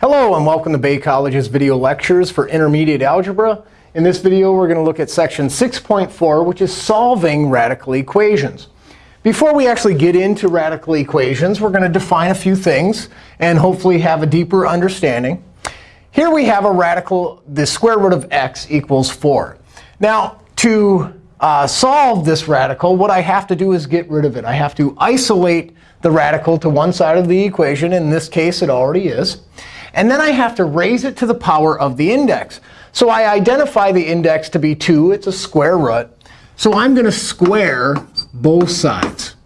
Hello, and welcome to Bay College's video lectures for intermediate algebra. In this video, we're going to look at section 6.4, which is solving radical equations. Before we actually get into radical equations, we're going to define a few things and hopefully have a deeper understanding. Here we have a radical, the square root of x equals 4. Now, to uh, solve this radical, what I have to do is get rid of it. I have to isolate the radical to one side of the equation. In this case, it already is. And then I have to raise it to the power of the index. So I identify the index to be 2. It's a square root. So I'm going to square both sides.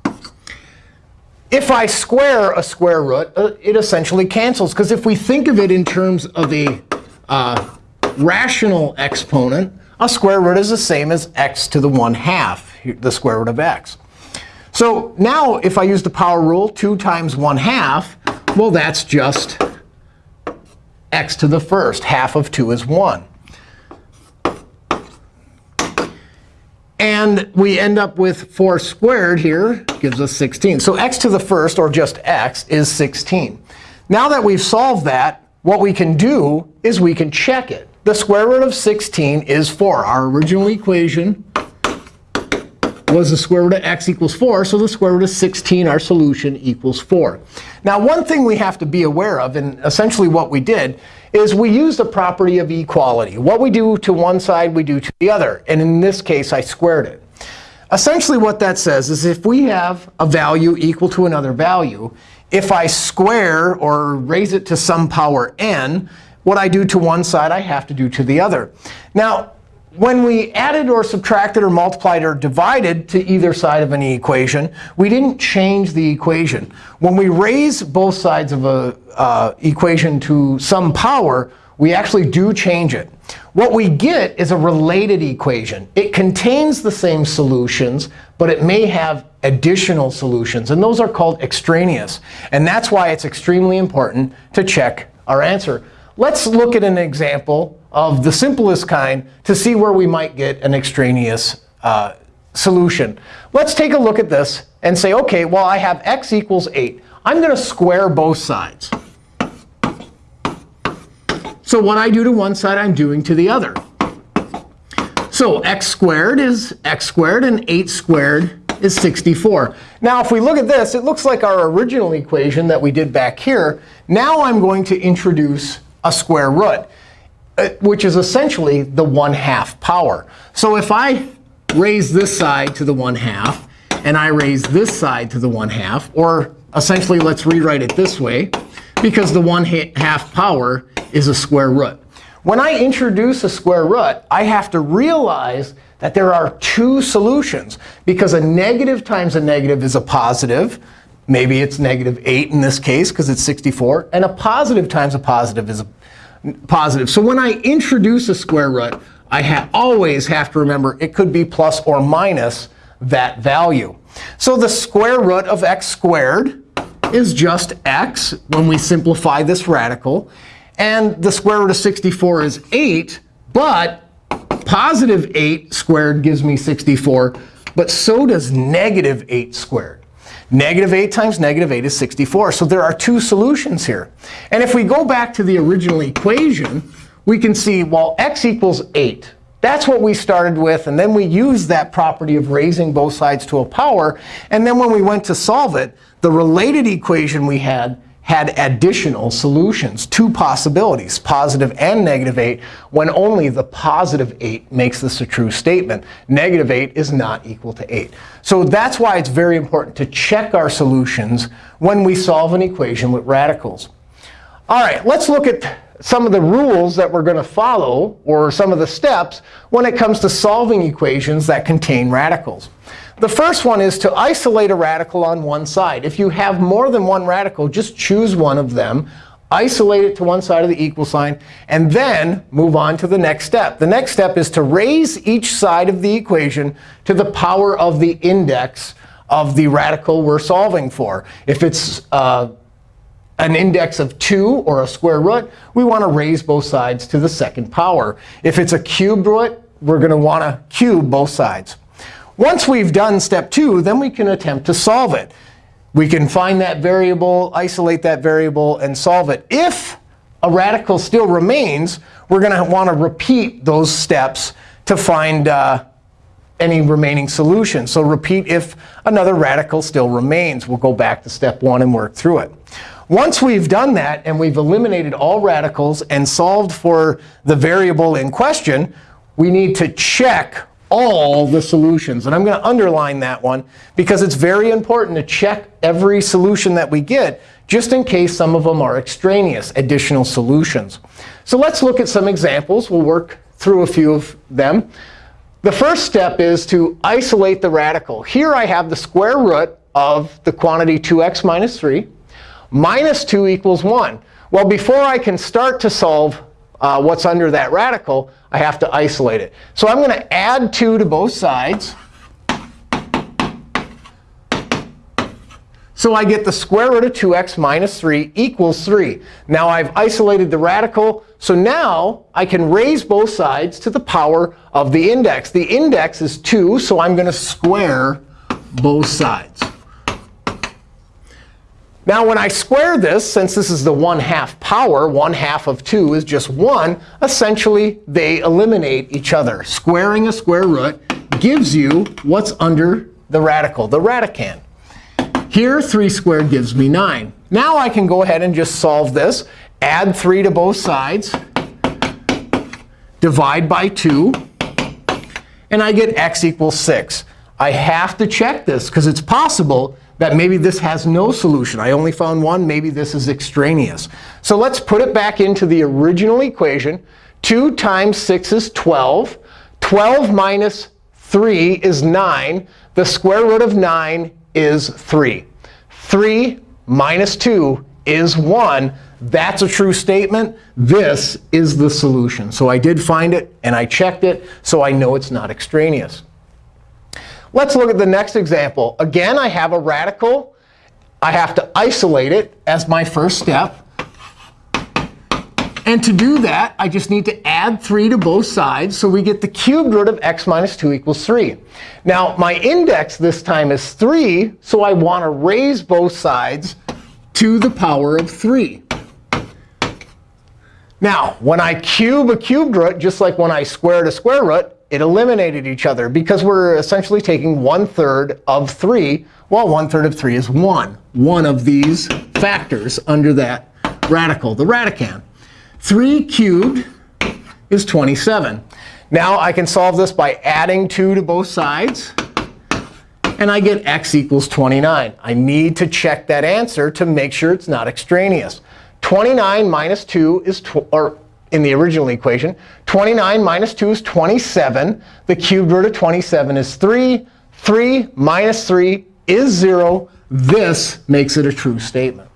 If I square a square root, uh, it essentially cancels. Because if we think of it in terms of a uh, rational exponent, a square root is the same as x to the 1 half, the square root of x. So now if I use the power rule, 2 times 1 half, well, that's just x to the first. Half of 2 is 1. And we end up with 4 squared here gives us 16. So x to the first, or just x, is 16. Now that we've solved that, what we can do is we can check it. The square root of 16 is 4. Our original equation was the square root of x equals 4. So the square root of 16, our solution, equals 4. Now, one thing we have to be aware of, and essentially what we did, is we use the property of equality. What we do to one side, we do to the other. And in this case, I squared it. Essentially, what that says is if we have a value equal to another value, if I square or raise it to some power n, what I do to one side, I have to do to the other. Now, when we added or subtracted or multiplied or divided to either side of any equation, we didn't change the equation. When we raise both sides of an uh, equation to some power, we actually do change it. What we get is a related equation. It contains the same solutions, but it may have additional solutions. And those are called extraneous. And that's why it's extremely important to check our answer. Let's look at an example of the simplest kind to see where we might get an extraneous uh, solution. Let's take a look at this and say, OK, well, I have x equals 8. I'm going to square both sides. So what I do to one side, I'm doing to the other. So x squared is x squared, and 8 squared is 64. Now, if we look at this, it looks like our original equation that we did back here. Now I'm going to introduce a square root. Uh, which is essentially the 1 half power. So if I raise this side to the 1 half, and I raise this side to the 1 half, or essentially let's rewrite it this way, because the 1 half power is a square root. When I introduce a square root, I have to realize that there are two solutions. Because a negative times a negative is a positive. Maybe it's negative 8 in this case, because it's 64. And a positive times a positive is a positive. So when I introduce a square root, I ha always have to remember it could be plus or minus that value. So the square root of x squared is just x when we simplify this radical. And the square root of 64 is 8. But positive 8 squared gives me 64. But so does negative 8 squared. Negative 8 times negative 8 is 64. So there are two solutions here. And if we go back to the original equation, we can see, well, x equals 8. That's what we started with. And then we used that property of raising both sides to a power. And then when we went to solve it, the related equation we had had additional solutions, two possibilities, positive and negative 8, when only the positive 8 makes this a true statement. Negative 8 is not equal to 8. So that's why it's very important to check our solutions when we solve an equation with radicals. All right, let's look at some of the rules that we're going to follow, or some of the steps, when it comes to solving equations that contain radicals. The first one is to isolate a radical on one side. If you have more than one radical, just choose one of them, isolate it to one side of the equal sign, and then move on to the next step. The next step is to raise each side of the equation to the power of the index of the radical we're solving for. If it's uh, an index of 2 or a square root, we want to raise both sides to the second power. If it's a cubed root, we're going to want to cube both sides. Once we've done step two, then we can attempt to solve it. We can find that variable, isolate that variable, and solve it. If a radical still remains, we're going to want to repeat those steps to find uh, any remaining solution. So repeat if another radical still remains. We'll go back to step one and work through it. Once we've done that and we've eliminated all radicals and solved for the variable in question, we need to check all the solutions. And I'm going to underline that one because it's very important to check every solution that we get just in case some of them are extraneous, additional solutions. So let's look at some examples. We'll work through a few of them. The first step is to isolate the radical. Here I have the square root of the quantity 2x minus 3. Minus 2 equals 1. Well, before I can start to solve uh, what's under that radical, I have to isolate it. So I'm going to add 2 to both sides. So I get the square root of 2x minus 3 equals 3. Now I've isolated the radical. So now I can raise both sides to the power of the index. The index is 2, so I'm going to square both sides. Now, when I square this, since this is the 1 half power, 1 half of 2 is just 1, essentially they eliminate each other. Squaring a square root gives you what's under the radical, the radicand. Here, 3 squared gives me 9. Now I can go ahead and just solve this. Add 3 to both sides. Divide by 2. And I get x equals 6. I have to check this because it's possible that maybe this has no solution. I only found one. Maybe this is extraneous. So let's put it back into the original equation. 2 times 6 is 12. 12 minus 3 is 9. The square root of 9 is 3. 3 minus 2 is 1. That's a true statement. This is the solution. So I did find it, and I checked it, so I know it's not extraneous. Let's look at the next example. Again, I have a radical. I have to isolate it as my first step. And to do that, I just need to add 3 to both sides. So we get the cubed root of x minus 2 equals 3. Now, my index this time is 3. So I want to raise both sides to the power of 3. Now, when I cube a cubed root, just like when I squared a square root, it eliminated each other because we're essentially taking 1 third of 3. Well, 1 third of 3 is 1. One of these factors under that radical, the radicand. 3 cubed is 27. Now I can solve this by adding 2 to both sides. And I get x equals 29. I need to check that answer to make sure it's not extraneous. 29 minus 2 is, or in the original equation, 29 minus 2 is 27. The cubed root of 27 is 3. 3 minus 3 is 0. This makes it a true statement.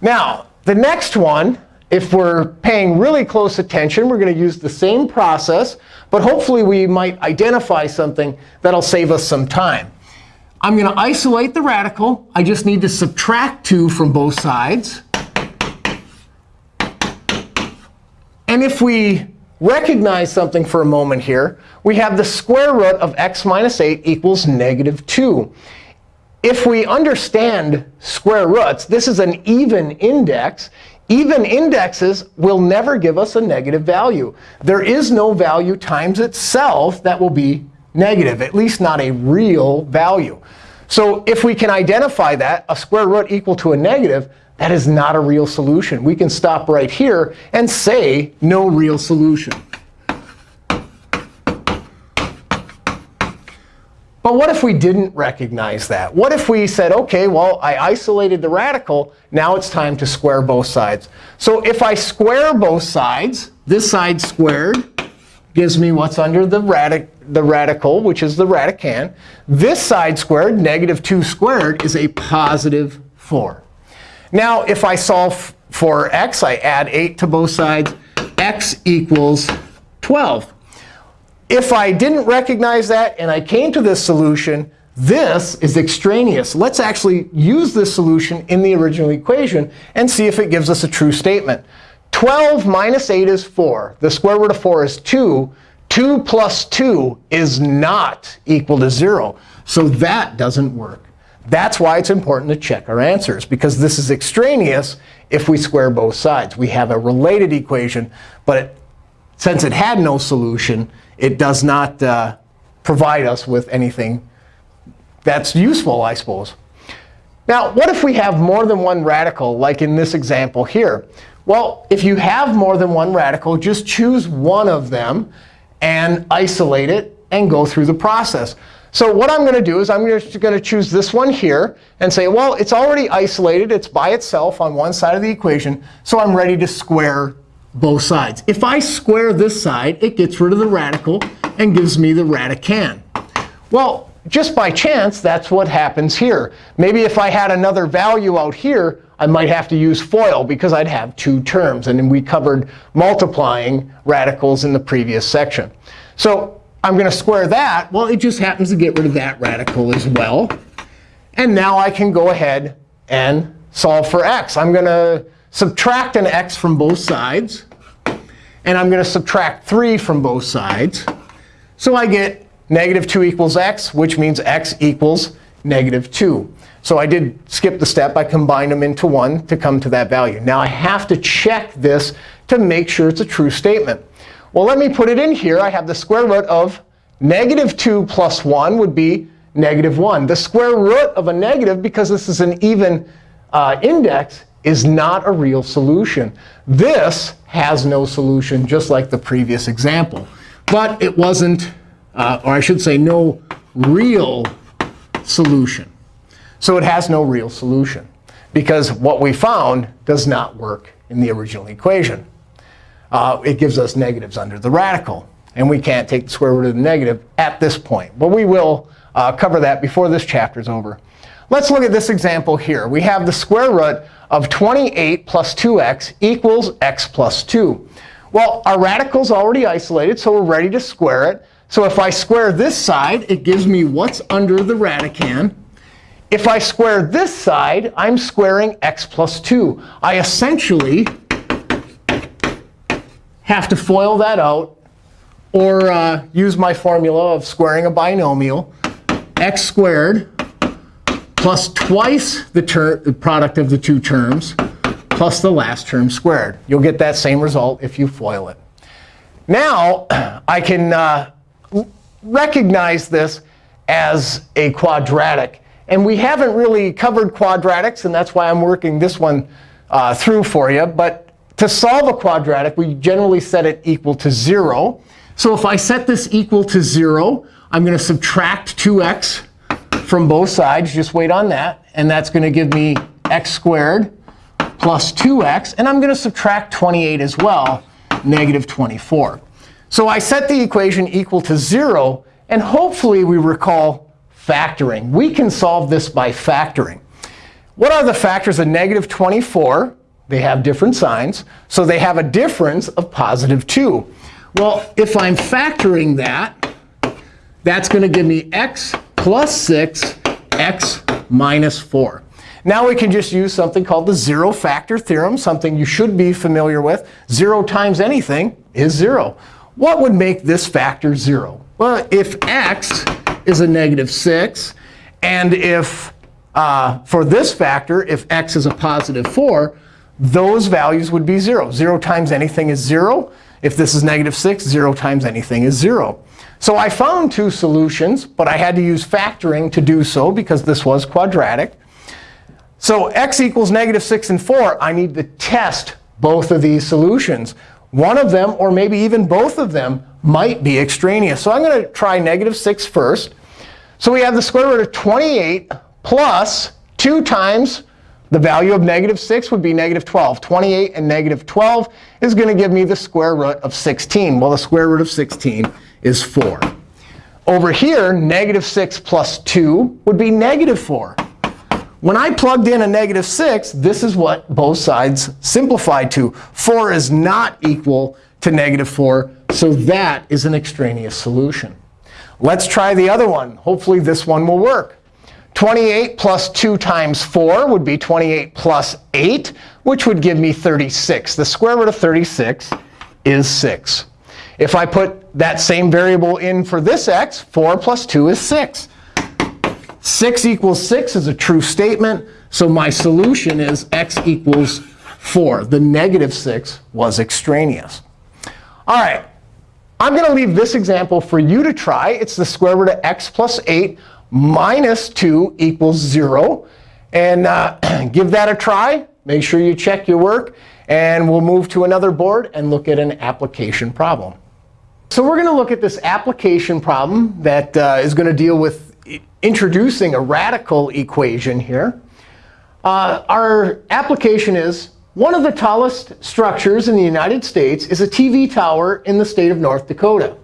Now, the next one if we're paying really close attention, we're going to use the same process. But hopefully, we might identify something that'll save us some time. I'm going to isolate the radical. I just need to subtract 2 from both sides. And if we recognize something for a moment here, we have the square root of x minus 8 equals negative 2. If we understand square roots, this is an even index. Even indexes will never give us a negative value. There is no value times itself that will be negative, at least not a real value. So if we can identify that, a square root equal to a negative, that is not a real solution. We can stop right here and say no real solution. But what if we didn't recognize that? What if we said, OK, well, I isolated the radical. Now it's time to square both sides. So if I square both sides, this side squared gives me what's under the, the radical, which is the radicand. This side squared, negative 2 squared, is a positive 4. Now, if I solve for x, I add 8 to both sides. x equals 12 if I didn't recognize that and I came to this solution, this is extraneous. Let's actually use this solution in the original equation and see if it gives us a true statement. 12 minus 8 is 4. The square root of 4 is 2. 2 plus 2 is not equal to 0. So that doesn't work. That's why it's important to check our answers, because this is extraneous. if we square both sides. We have a related equation, but it, since it had no solution, it does not uh, provide us with anything that's useful, I suppose. Now, what if we have more than one radical, like in this example here? Well, if you have more than one radical, just choose one of them and isolate it and go through the process. So what I'm going to do is I'm just going to choose this one here and say, well, it's already isolated. It's by itself on one side of the equation. So I'm ready to square both sides. If I square this side, it gets rid of the radical and gives me the radicand. Well, just by chance, that's what happens here. Maybe if I had another value out here, I might have to use FOIL because I'd have two terms. And we covered multiplying radicals in the previous section. So I'm going to square that. Well, it just happens to get rid of that radical as well. And now I can go ahead and solve for x. I'm going to subtract an x from both sides. And I'm going to subtract 3 from both sides. So I get negative 2 equals x, which means x equals negative 2. So I did skip the step. I combined them into 1 to come to that value. Now I have to check this to make sure it's a true statement. Well, let me put it in here. I have the square root of negative 2 plus 1 would be negative 1. The square root of a negative, because this is an even uh, index, is not a real solution. This has no solution, just like the previous example. But it wasn't, uh, or I should say, no real solution. So it has no real solution, because what we found does not work in the original equation uh, it gives us negatives under the radical. And we can't take the square root of the negative at this point. But we will uh, cover that before this chapter is over. Let's look at this example here. We have the square root of 28 plus 2x equals x plus 2. Well, our radical's already isolated, so we're ready to square it. So if I square this side, it gives me what's under the radicand. If I square this side, I'm squaring x plus 2. I essentially have to FOIL that out or uh, use my formula of squaring a binomial, x squared plus twice the, the product of the two terms plus the last term squared. You'll get that same result if you FOIL it. Now, I can uh, recognize this as a quadratic. And we haven't really covered quadratics, and that's why I'm working this one uh, through for you. But to solve a quadratic, we generally set it equal to 0. So if I set this equal to 0, I'm going to subtract 2x from both sides. Just wait on that. And that's going to give me x squared plus 2x. And I'm going to subtract 28 as well, negative 24. So I set the equation equal to 0. And hopefully we recall factoring. We can solve this by factoring. What are the factors of negative 24? They have different signs. So they have a difference of positive 2. Well, if I'm factoring that, that's going to give me x plus 6, x minus 4. Now we can just use something called the zero factor theorem, something you should be familiar with. 0 times anything is 0. What would make this factor 0? Well, if x is a negative 6, and if uh, for this factor, if x is a positive 4, those values would be 0. 0 times anything is 0. If this is negative 6, 0 times anything is 0. So I found two solutions, but I had to use factoring to do so because this was quadratic. So x equals negative 6 and 4, I need to test both of these solutions. One of them, or maybe even both of them, might be extraneous. So I'm going to try negative 6 first. So we have the square root of 28 plus 2 times the value of negative 6 would be negative 12. 28 and negative 12 is going to give me the square root of 16. Well, the square root of 16 is 4. Over here, negative 6 plus 2 would be negative 4. When I plugged in a negative 6, this is what both sides simplified to. 4 is not equal to negative 4, so that is an extraneous solution. Let's try the other one. Hopefully, this one will work. 28 plus 2 times 4 would be 28 plus 8, which would give me 36. The square root of 36 is 6. If I put that same variable in for this x, 4 plus 2 is 6. 6 equals 6 is a true statement. So my solution is x equals 4. The negative 6 was extraneous. All right. I'm going to leave this example for you to try. It's the square root of x plus 8 minus 2 equals 0. And uh, give that a try. Make sure you check your work. And we'll move to another board and look at an application problem. So we're going to look at this application problem that uh, is going to deal with introducing a radical equation here. Uh, our application is one of the tallest structures in the United States is a TV tower in the state of North Dakota.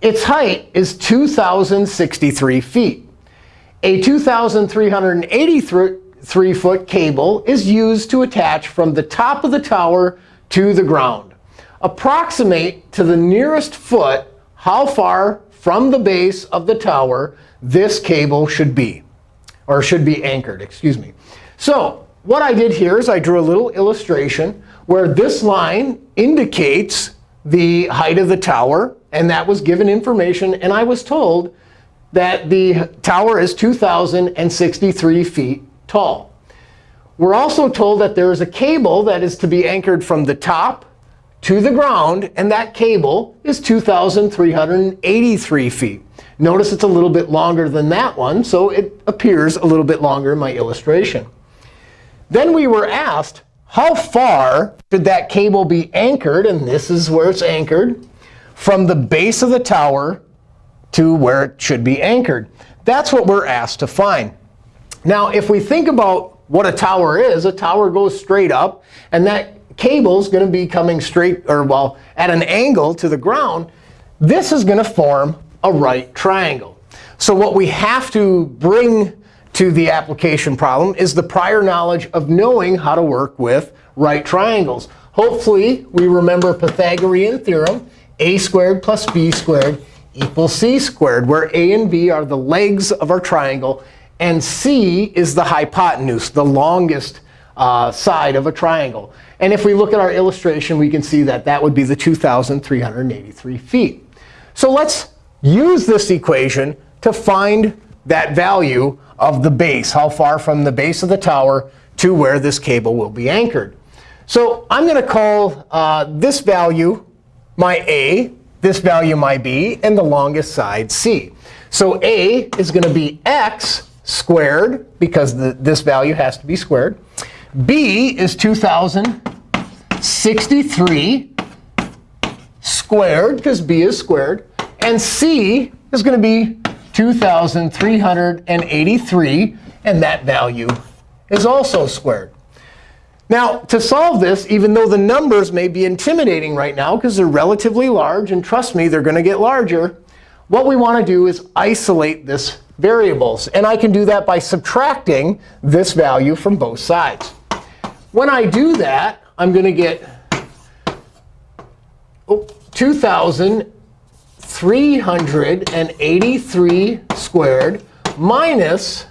Its height is 2,063 feet. A 2,383 three-foot cable is used to attach from the top of the tower to the ground. Approximate to the nearest foot how far from the base of the tower this cable should be, or should be anchored, excuse me. So what I did here is I drew a little illustration where this line indicates the height of the tower. And that was given information. And I was told that the tower is 2,063 feet tall. We're also told that there is a cable that is to be anchored from the top to the ground. And that cable is 2,383 feet. Notice it's a little bit longer than that one. So it appears a little bit longer in my illustration. Then we were asked, how far should that cable be anchored? And this is where it's anchored from the base of the tower to where it should be anchored. That's what we're asked to find. Now, if we think about what a tower is, a tower goes straight up. And that cable is going to be coming straight, or well, at an angle to the ground. This is going to form a right triangle. So what we have to bring to the application problem is the prior knowledge of knowing how to work with right triangles. Hopefully, we remember Pythagorean theorem, a squared plus b squared equals c squared, where a and b are the legs of our triangle, and c is the hypotenuse, the longest uh, side of a triangle. And if we look at our illustration, we can see that that would be the 2,383 feet. So let's use this equation to find that value of the base, how far from the base of the tower to where this cable will be anchored. So I'm going to call uh, this value my a, this value my b, and the longest side c. So a is going to be x squared, because the, this value has to be squared. b is 2,063 squared, because b is squared. And c is going to be 2,383. And that value is also squared. Now, to solve this, even though the numbers may be intimidating right now because they're relatively large, and trust me, they're going to get larger, what we want to do is isolate this variables. And I can do that by subtracting this value from both sides. When I do that, I'm going to get 2,383 squared minus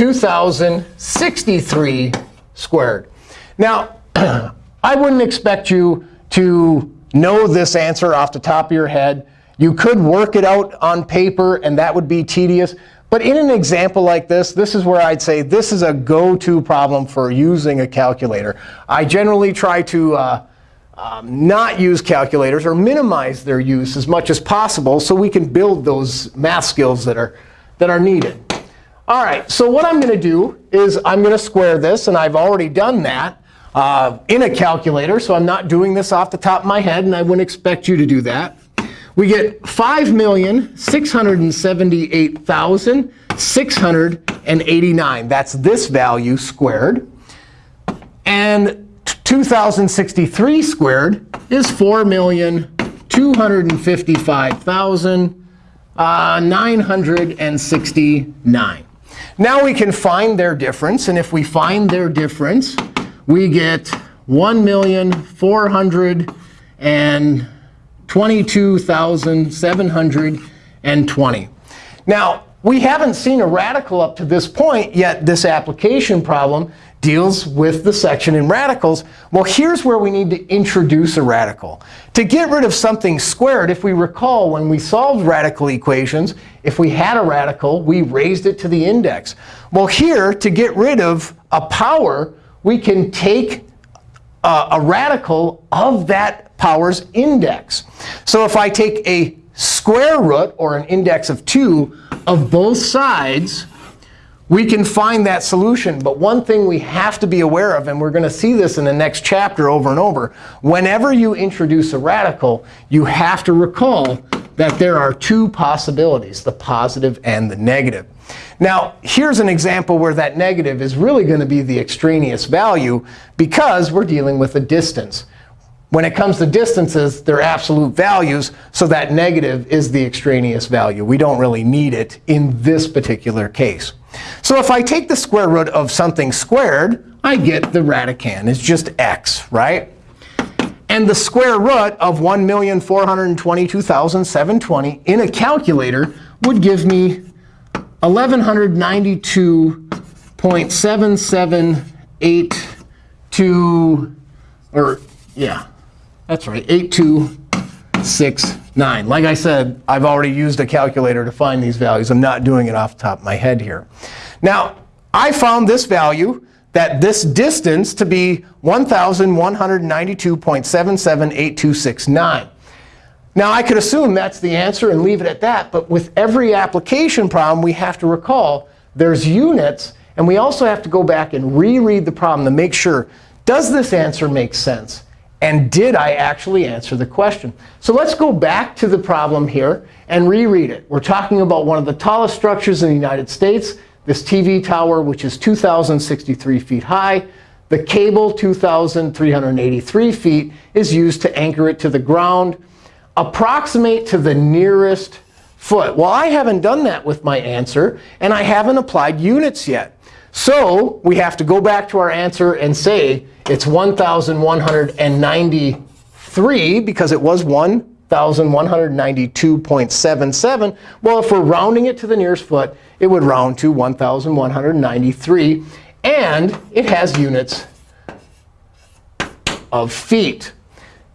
2,063 squared. Now, I wouldn't expect you to know this answer off the top of your head. You could work it out on paper, and that would be tedious. But in an example like this, this is where I'd say this is a go-to problem for using a calculator. I generally try to uh, um, not use calculators or minimize their use as much as possible so we can build those math skills that are, that are needed. All right, so what I'm going to do is I'm going to square this. And I've already done that uh, in a calculator. So I'm not doing this off the top of my head. And I wouldn't expect you to do that. We get 5,678,689. That's this value squared. And 2,063 squared is 4,255,969. Now we can find their difference. And if we find their difference, we get 1,422,720. Now, we haven't seen a radical up to this point, yet this application problem deals with the section in radicals. Well, here's where we need to introduce a radical. To get rid of something squared, if we recall when we solved radical equations, if we had a radical, we raised it to the index. Well, here, to get rid of a power, we can take a, a radical of that power's index. So if I take a square root, or an index of 2, of both sides, we can find that solution. But one thing we have to be aware of, and we're going to see this in the next chapter over and over, whenever you introduce a radical, you have to recall that there are two possibilities, the positive and the negative. Now, here's an example where that negative is really going to be the extraneous value because we're dealing with a distance. When it comes to distances, they're absolute values. So that negative is the extraneous value. We don't really need it in this particular case. So if I take the square root of something squared, I get the radicand. It's just x, right? And the square root of 1,422,720 in a calculator would give me 1192.7782, or yeah, that's right, 8269. Like I said, I've already used a calculator to find these values. I'm not doing it off the top of my head here. Now, I found this value, that this distance, to be 1,192.778269. Now, I could assume that's the answer and leave it at that. But with every application problem, we have to recall there's units. And we also have to go back and reread the problem to make sure, does this answer make sense? And did I actually answer the question? So let's go back to the problem here and reread it. We're talking about one of the tallest structures in the United States, this TV tower, which is 2,063 feet high. The cable, 2,383 feet, is used to anchor it to the ground. Approximate to the nearest foot. Well, I haven't done that with my answer, and I haven't applied units yet. So we have to go back to our answer and say it's 1,193 because it was 1,192.77. Well, if we're rounding it to the nearest foot, it would round to 1,193. And it has units of feet.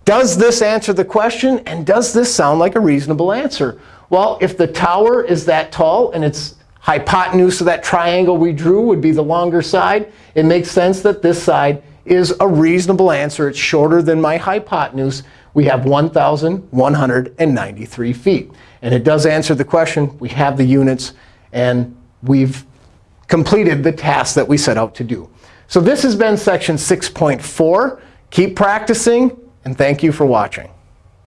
Does this answer the question? And does this sound like a reasonable answer? Well, if the tower is that tall and its hypotenuse of that triangle we drew would be the longer side, it makes sense that this side is a reasonable answer. It's shorter than my hypotenuse. We have 1,193 feet. And it does answer the question. We have the units. And we've completed the task that we set out to do. So this has been section 6.4. Keep practicing. And thank you for watching.